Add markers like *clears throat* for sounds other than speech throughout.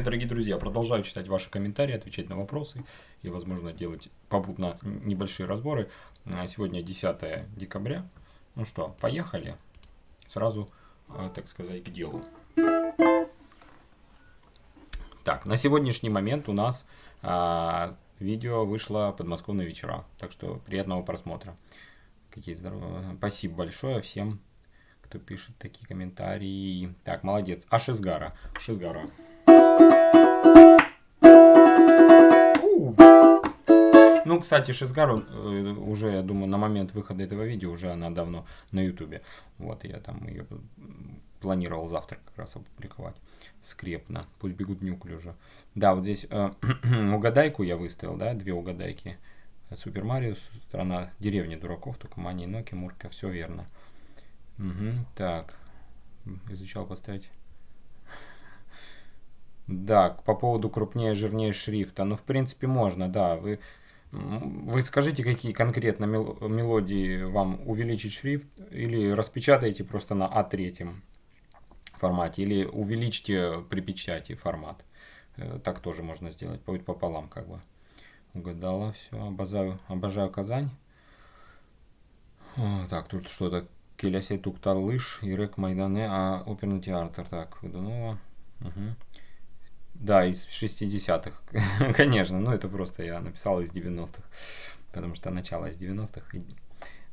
привет, дорогие друзья! Продолжаю читать ваши комментарии, отвечать на вопросы и, возможно, делать попутно небольшие разборы. А, сегодня 10 декабря. Ну что, поехали. Сразу, а, так сказать, к делу. Так, на сегодняшний момент у нас а, видео вышло подмосковные вечера. Так что приятного просмотра. Какие здоровые. Спасибо большое всем, кто пишет такие комментарии. Так, молодец. А Шизгара. Шизгара. Ну, кстати, Шизгару э, уже, я думаю, на момент выхода этого видео уже она давно на ютубе. Вот, я там ее планировал завтра как раз опубликовать. Скрепно. Пусть бегут неуклюже. Да, вот здесь э, *clears throat* угадайку я выставил, да, две угадайки. Супер Марио, страна деревни дураков, только Мани, Ноки, Мурка, все верно. Угу, так, изучал поставить. Да, по поводу крупнее, жирнее шрифта. Ну, в принципе, можно, да. Вы вы скажите, какие конкретно мелодии вам увеличить шрифт, или распечатайте просто на А3 формате, или увеличьте при печати формат. Э, так тоже можно сделать, будет пополам как бы. Угадала, все, обожаю, обожаю Казань. Так, тут что-то Келясей Туктар Лыж, Ирек Майдане, а оперный театр. Так, Выдунова. Угу. Да, из 60-х, *laughs* конечно. Ну, это просто я написал из 90-х. Потому что начало из 90-х.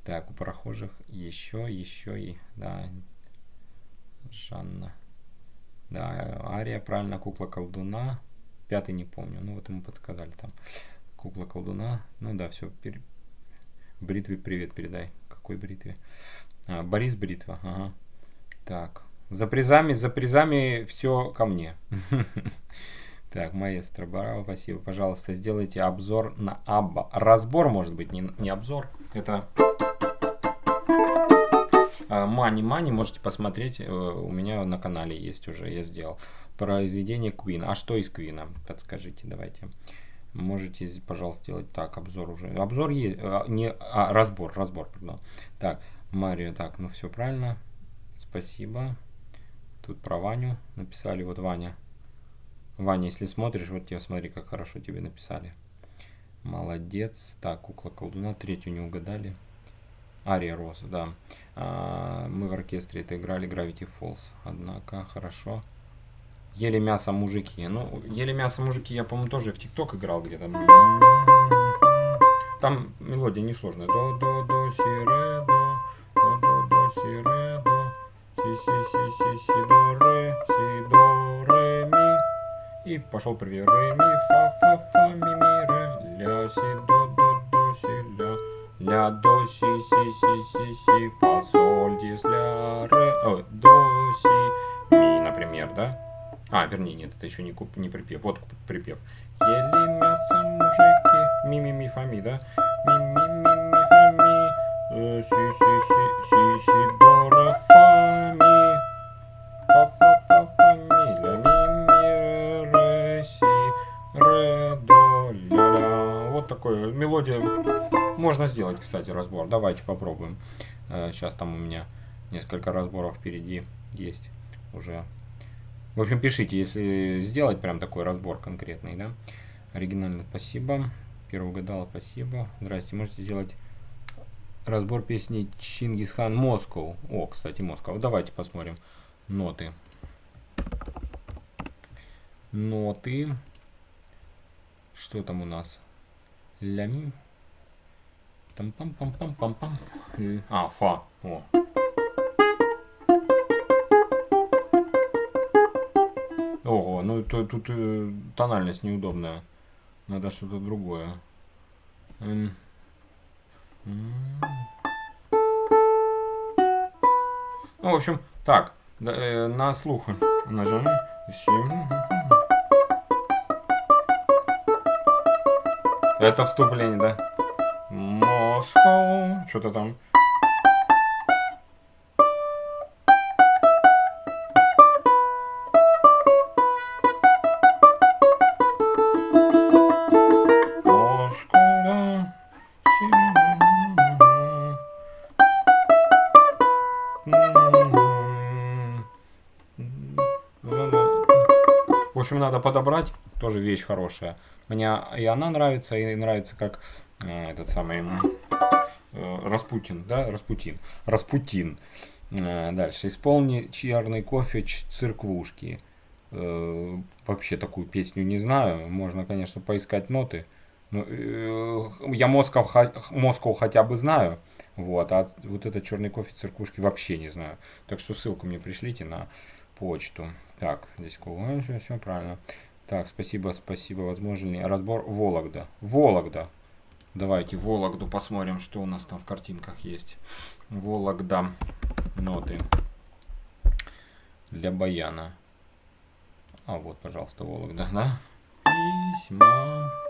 Так, у прохожих еще, еще и, да, Жанна. Да, Ария, правильно, кукла колдуна. Пятый не помню, ну вот ему подсказали там. Кукла колдуна. Ну да, все. Пер... Бритве привет передай. Какой бритве? А, Борис Бритва, ага. Так, за призами, за призами все ко мне. *laughs* Так, маэстро, браво, спасибо. Пожалуйста, сделайте обзор на Абба. Разбор, может быть, не, не обзор. Это Мани Мани, можете посмотреть. Э, у меня на канале есть уже, я сделал. Произведение Queen. А что из Queen? Подскажите, давайте. Можете, пожалуйста, сделать так, обзор уже. Обзор есть, э, не, а, разбор, разбор, пардон. Так, Марио, так, ну все правильно. Спасибо. Тут про Ваню написали. Вот Ваня. Ваня, если смотришь, вот тебе смотри, как хорошо тебе написали. Молодец. Так, кукла колдуна. Третью не угадали. Ария Роза, да. А, мы в оркестре это играли Gravity Falls. Однако, хорошо. Ели мясо мужики. Ну, ели мясо мужики я, по-моему, тоже в ТикТок играл где-то. Там мелодия несложная. До, до, до, си, ре, до, до, пошел привет. Ре, ми, фа, фа, фа, ми, ми, ре, ля, си, до, до, до, си, ля, ля, до, си, си, си, си, си, фа, соль, дис, ля, ре, о, до, си, ми, например, да? А, вернее, нет, это еще не, куп, не припев. Вот припев. Ели мясо мужики, ми, ми, ми, фа, ми, да? Ми, ми, ми, ми, фа, ми, э, си, Можно сделать, кстати, разбор. Давайте попробуем. Сейчас э, там у меня несколько разборов впереди есть уже. В общем, пишите, если сделать прям такой разбор конкретный, да. Оригинально спасибо. Первый угадала, спасибо. Здрасте, можете сделать разбор песни Чингисхан Москов. О, кстати, Москва. Давайте посмотрим ноты. Ноты. Что там у нас? Ля ми. Там пам пам пам пам пам. А, фа. О. Ого, ну тут, тут э, тональность неудобная. Надо что-то другое. Ну, в общем, так, да, э, на слух нажимаем. Это вступление, да? Москва. Что-то там. В общем, надо подобрать. Тоже вещь хорошая. Мне и она нравится, и нравится, как э, этот самый Распутин, да, Распутин. Распутин. Э, дальше. Исполни чарный кофе цирквушки. Э, вообще такую песню не знаю. Можно, конечно, поискать ноты. Ну, э, я Москов, Москов хотя бы знаю. Вот, а вот этот черный кофе циркушки вообще не знаю. Так что ссылку мне пришлите на почту. Так, здесь все, все правильно. Так, спасибо, спасибо. Возможно ли разбор Вологда? Вологда. Давайте Вологду посмотрим, что у нас там в картинках есть. Вологда. Ноты. Для баяна. А вот, пожалуйста, Вологда, да? Письма.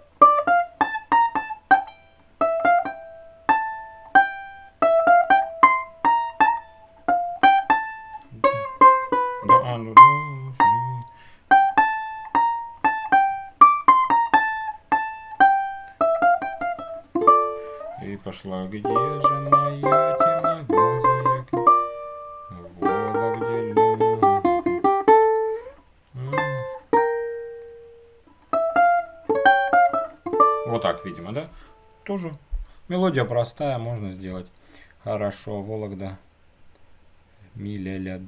Пошла, где же моя темноглазая в Вологде Вот так, видимо, да? Тоже мелодия простая, можно сделать. Хорошо, Вологда. Ми ля.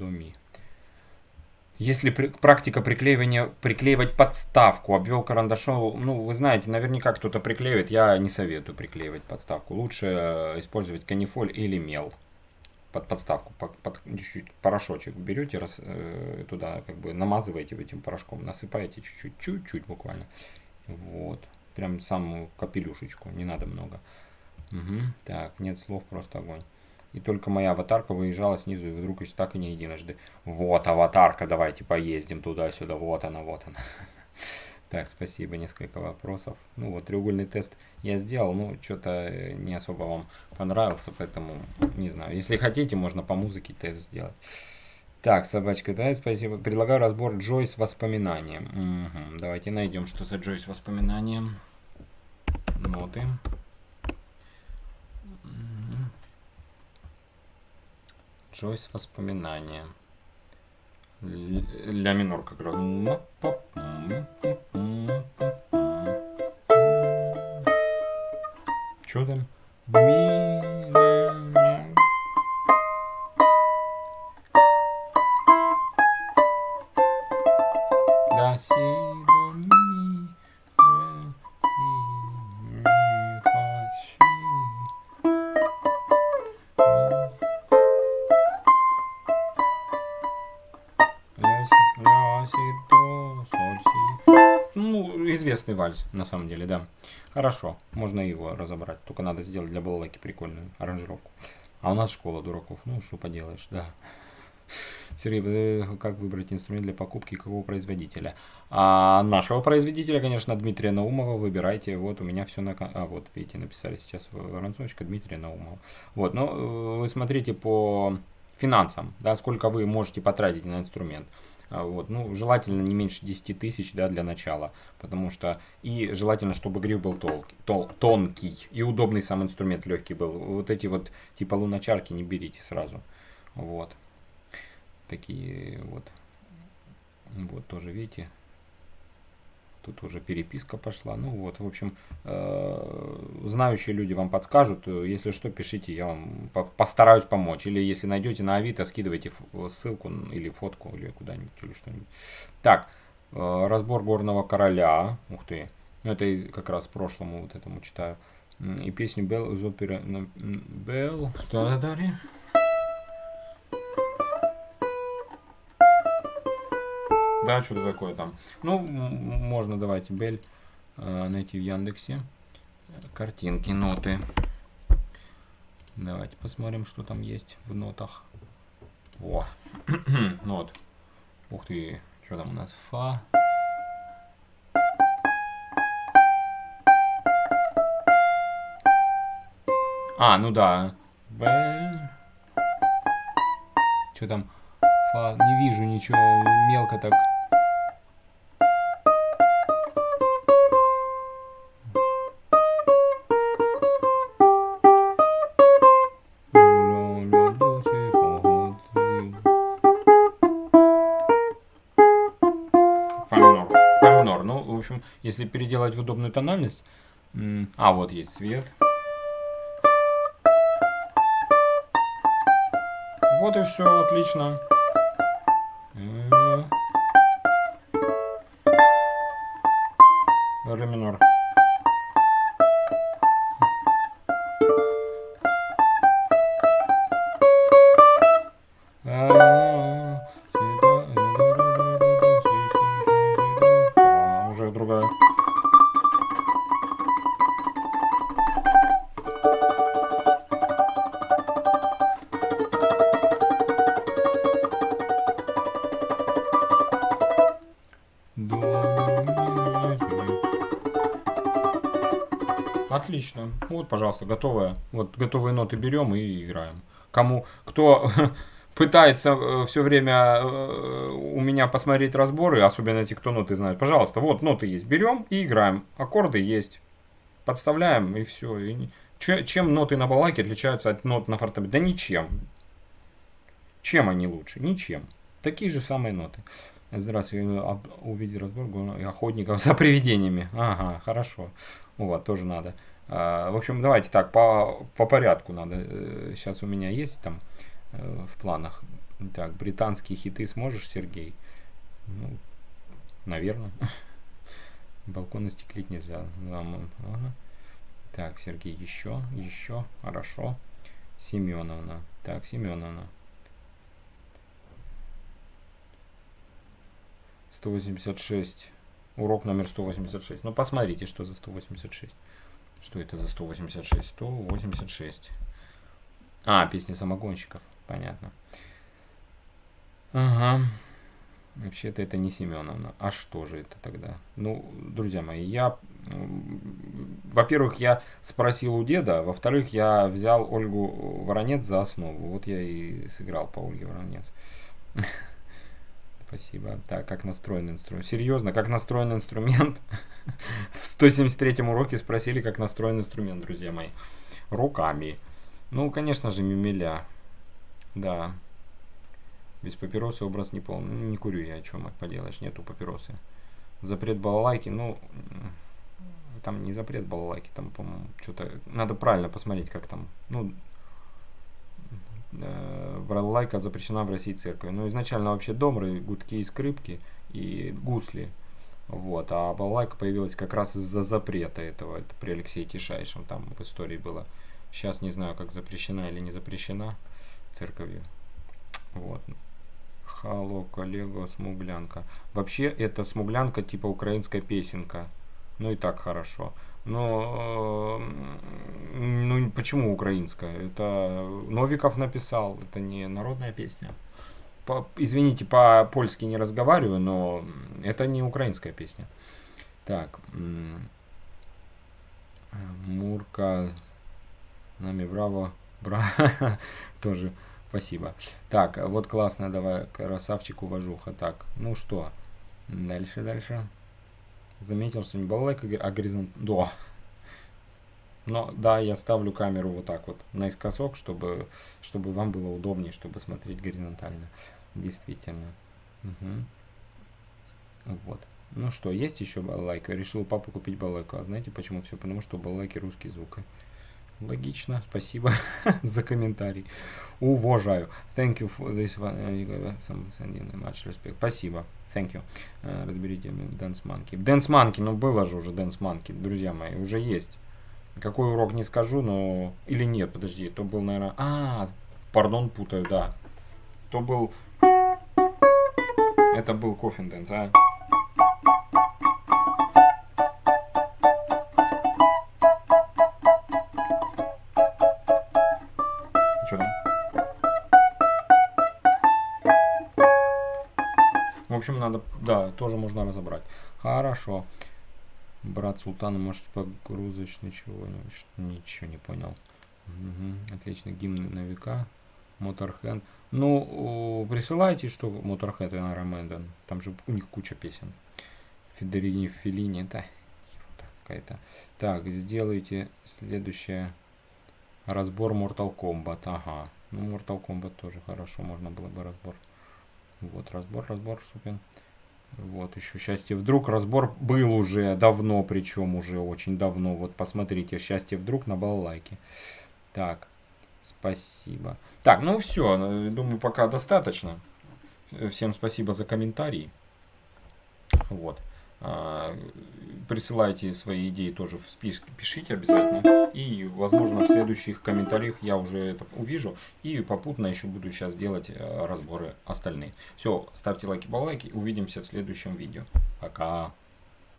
Если практика приклеивания, приклеивать подставку, обвел карандашом, ну, вы знаете, наверняка кто-то приклеивает, я не советую приклеивать подставку. Лучше э, использовать канифоль или мел под подставку, под, под чуть-чуть порошочек берете, раз, э, туда как бы намазываете этим порошком, насыпаете чуть-чуть, чуть-чуть буквально. Вот, прям самую капелюшечку, не надо много. Угу. Так, нет слов, просто огонь. И только моя аватарка выезжала снизу, и вдруг еще так и не единожды. Вот аватарка, давайте поездим туда-сюда. Вот она, вот она. *laughs* Так, спасибо, несколько вопросов. Ну вот, треугольный тест я сделал, ну, что-то э, не особо вам понравился, поэтому, не знаю. Если хотите, можно по музыке тест сделать. Так, собачка, да, спасибо. Предлагаю разбор Джой с воспоминанием. Угу. Давайте найдем, что за Джой с воспоминанием. Ноты. Джойс воспоминания. Ля минор как раз. Что там? Ми, известный вальс, на самом деле, да. Хорошо, можно его разобрать. Только надо сделать для балалайки прикольную аранжировку. А у нас школа дураков. Ну, что поделаешь, да. Сергей, как выбрать инструмент для покупки какого производителя? А нашего производителя, конечно, Дмитрия Наумова. Выбирайте. Вот у меня все на... А, вот, видите, написали сейчас воронцовочка Дмитрия Наумова. Вот, но ну, вы смотрите по финансам, да, сколько вы можете потратить на инструмент. А, вот, ну, желательно не меньше 10 тысяч да, для начала, потому что и желательно, чтобы гриф был тол, тол, тонкий и удобный сам инструмент легкий был. Вот эти вот типа луночарки не берите сразу. Вот. Такие вот. Вот тоже, видите, Тут уже переписка пошла. Ну вот, в общем, э, знающие люди вам подскажут. Если что, пишите, я вам постараюсь помочь. Или если найдете на Авито, скидывайте ссылку или фотку, или куда-нибудь, или что-нибудь. Так, э, разбор горного короля. Ух ты. Ну, это как раз прошлому вот этому читаю. И песню Белл из оперы Белл. Что да, что-то такое там. Ну, можно, давайте, Бель э, найти в Яндексе. Картинки, ноты. Давайте посмотрим, что там есть в нотах. О, *clears throat* нот. Ух ты, что там у нас? Фа. А, ну да. Бель. Что там? Фа. Не вижу ничего. Мелко так. Если переделать в удобную тональность... А, вот есть свет. Вот и все, отлично. Отлично. Вот, пожалуйста, готовая. Вот готовые ноты берем и играем. Кому, кто *laughs* пытается э, все время э, у меня посмотреть разборы, особенно те, кто ноты знает, пожалуйста, вот ноты есть, берем и играем. Аккорды есть. Подставляем и все. И чем ноты на балалайке отличаются от нот на фортепиано? Да ничем. Чем они лучше? Ничем. Такие же самые ноты. Здравствуйте, увидеть разбор охотников *laughs* за привидениями. Ага, хорошо. Вот, тоже надо. А, в общем, давайте так, по, по порядку надо. Сейчас э, у меня есть там э, в планах. Так, британские хиты сможешь, Сергей? Ну, наверное. *laughs* Балкон остеклить нельзя. Ага. Так, Сергей, еще, еще, хорошо. Семеновна. Так, Семеновна. 186. Урок номер 186. Ну, посмотрите, что за 186. Что это за 186? 186. А, песня самогонщиков. Понятно. Ага. Вообще-то это не Семеновна. А что же это тогда? Ну, друзья мои, я... Во-первых, я спросил у деда. Во-вторых, я взял Ольгу Воронец за основу. Вот я и сыграл по Ольге Воронец. *laughs* Спасибо. Так, как настроен инструмент? Серьезно, как настроен инструмент? *laughs* В 173 уроке спросили, как настроен инструмент, друзья мои. Руками. Ну, конечно же, мимеля. Да. Без папиросы образ не полный. Ну, не курю я, о чем поделаешь, нету папиросы. Запрет балалайки, ну, там не запрет балалайки, там, по-моему, что-то, надо правильно посмотреть, как там, ну, э, балалайка запрещена в России церкви. Но изначально вообще домры, гудки и скрипки и гусли. Вот, а балалайка появилась как раз из-за запрета этого. Это при Алексее Тишайшем там в истории было. Сейчас не знаю, как запрещена или не запрещена церковью. Вот. Хало, коллега, смуглянка. Вообще, это смуглянка типа украинская песенка. Ну и так хорошо. Но ну почему украинская? Это Новиков написал, это не народная песня. По, извините, по-польски не разговариваю, но это не украинская песня. Так, Мурка, нами браво, браво, *laughs* тоже спасибо. Так, вот классно, давай, красавчик, уважуха. Так, ну что, дальше, дальше заметил, что не балалайка, а горизонт... Да. Но да, я ставлю камеру вот так вот наискосок, чтобы, чтобы вам было удобнее, чтобы смотреть горизонтально. Действительно. Угу. Вот. Ну что, есть еще балалайка? Решил папу купить балалайку. А знаете почему? Все потому, что балалайки русский звук. Логично. Спасибо *laughs* за комментарий. Уважаю. Thank you for this one. Much respect. Спасибо. Thank you. Uh, разберите Dance Monkey. Dance Monkey, ну было же уже Dance Monkey, друзья мои, уже есть. Какой урок не скажу, но... Или нет, подожди, то был, наверное... А, пардон, путаю, да. То был... Это был Coffin Dance, а? общем, надо, да, тоже можно разобрать. Хорошо. Брат Султана, может, погрузочный чего-нибудь? Ничего не понял. Угу. Отлично. Гимн на века. Моторхенд. Ну, присылайте, что Моторхенд и Нараменден. Там же у них куча песен. Федерини Филини. Это какая-то. Так, сделайте следующее. Разбор Mortal Kombat. Ага. Ну, Mortal Kombat тоже хорошо. Можно было бы разбор. Вот, разбор, разбор, супер. Вот, еще счастье вдруг. Разбор был уже давно, причем уже очень давно. Вот посмотрите, счастье вдруг на балалайке. Так, спасибо. Так, ну все, думаю, пока достаточно. Всем спасибо за комментарии. Вот. А, присылайте свои идеи тоже в список, пишите обязательно. И, возможно, в следующих комментариях я уже это увижу. И попутно еще буду сейчас делать э, разборы остальные. Все, ставьте лайки, балайки. Увидимся в следующем видео. Пока.